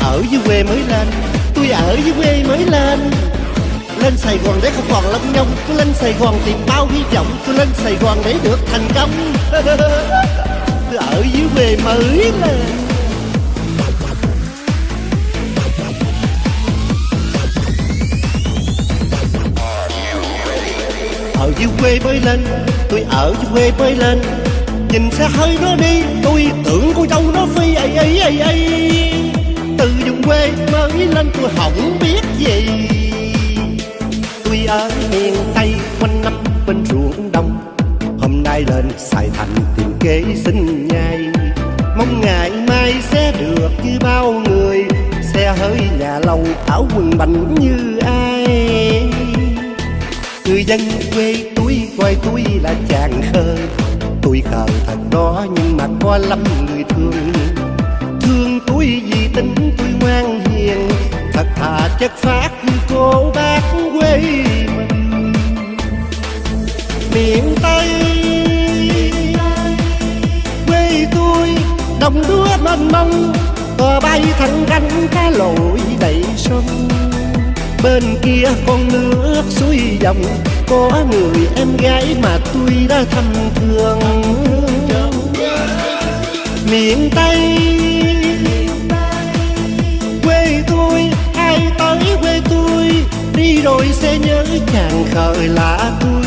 ở dưới quê mới lên, tôi ở dưới quê mới lên. Lên Sài Gòn để không còn lông nhông Tôi lên Sài Gòn tìm bao hy vọng Tôi lên Sài Gòn để được thành công. Tôi ở dưới quê mới lên. Ở dưới quê mới lên, Tôi ở dưới quê mới lên. Nhìn xe hơi nó đi, Tôi tưởng cô dâu nó phi ấy ấy ấy ấy quê mới lên tôi không biết gì. Tôi ở miền Tây quanh năm bên ruộng đồng Hôm nay lên Sài Thành tìm kế sinh nhai. Mong ngày mai sẽ được như bao người, Xe hơi, nhà lầu, áo quần bành như ai. Người dân quê tôi coi tôi là chàng khờ, Tôi khờ thật đó nhưng mà có lắm người Thương. Chất phát như cô bác quê mình. Miền Tây, Quê tôi, đồng đúa mênh mông. Cò bay thẳng cánh cá lội đầy sông. Bên kia con nước suối dòng, Có người em gái mà tôi đã thăm thương. Miền Tây rồi sẽ nhớ chàng khởi là tôi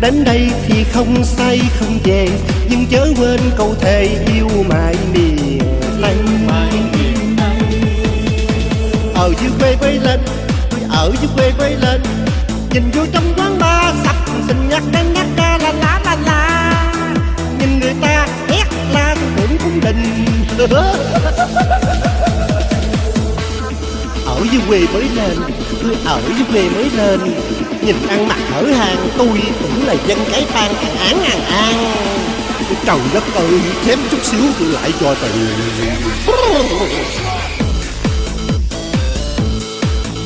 Đến đây thì không say, không về, Nhưng chớ quên câu thề yêu mãi miền Tây. Ở dưới quê quay lên Tôi ở dưới quê quay lên, Nhìn vô trong quán bar sập Xinh nhắc đến nhắc ca la la la la. Nhìn người ta hét la tôi tưởng cung đình dưới quê mới lên Tôi ở dưới quê mới lên Nhìn ăn mặc hở hàng Tôi cũng là dân cái tan ăn án ăn an. Trời đất ơi Chém chút xíu tôi lại cho tiền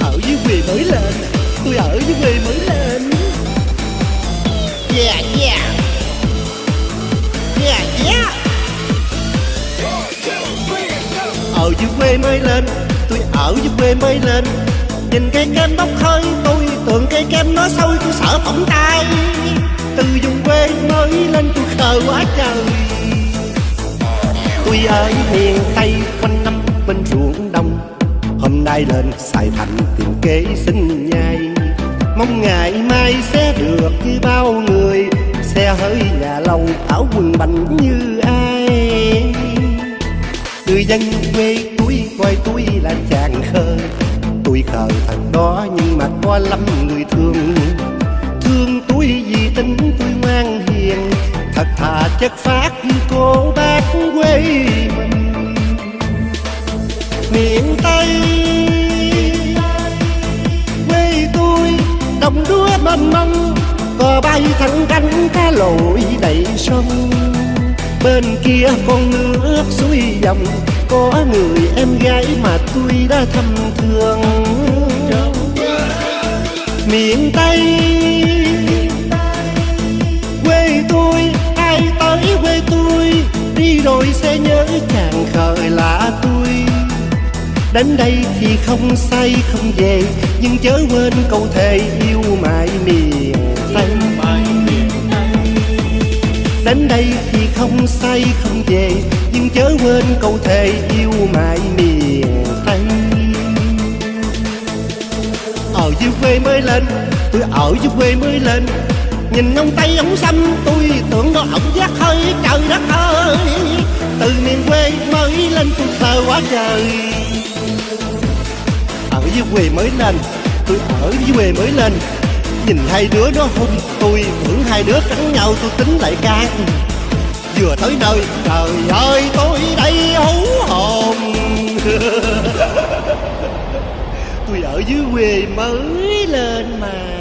ở dưới quê mới lên. Tôi ở dưới quê mới lên. Yeah yeah. Yeah yeah. Ở dưới quê mới lên tôi ở dưới quê mới lên. Nhìn cây kem bốc hơi, tôi tưởng cây kem nó sôi, tôi sợ phỏng tay. Từ vùng quê mới lên tôi khờ quá trời. Tôi ở miền tây, quanh năm bên ruộng đồng. Hôm nay lên Sài Thành tìm kế sinh nhai. Mong ngày mai sẽ được như bao người. Xe hơi nhà lâu áo quần bành như ai. Người dân quê coi tôi là chàng khờ Tôi khờ thằng đó nhưng mà có lắm người thương. Thương tôi vì tính tôi ngoan hiền. Thật thà chất phát như cô bác quê mình. Miền Tây, quê tôi, đồng đúa mênh mông cò bay thẳng cánh cá lội đầy sông. Bên kia con nước suối dòng có người em gái mà tôi đã thăm thương. Miền Tây, quê tôi, ai tới quê tôi, đi rồi sẽ nhớ chàng khởi là tôi. Đến đây thì không say, không về, Nhưng chớ quên câu thề yêu đây thì không say, không về. Nhưng chớ quên câu thề yêu mãi miền Tây. Ở dưới quê mới lên, Tôi ở dưới quê mới lên. Nhìn ông Tây, ông xăm Tôi tưởng đó ổng giác hơi, trời đất ơi. Từ miền quê mới lên tôi thờ quá trời. Ở dưới quê mới lên, tôi ở dưới quê mới lên. Nhìn hai đứa nó hôn tôi hai đứa cắn nhau tôi tính lại can. Vừa tới nơi, trời ơi, tôi đây hú hồn. Tôi ở dưới quê mới lên mà.